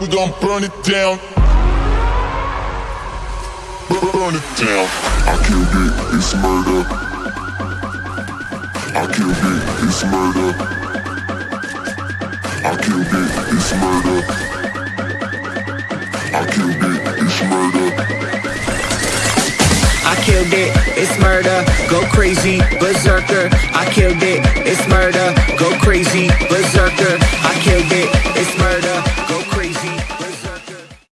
we gon' burn it down. Burn it down. I killed it, it's murder. I killed it, it's murder. I killed it, it's murder. I killed it, it's murder. I killed it, it's murder. Go crazy, berserker. I killed it, it's murder. Go crazy.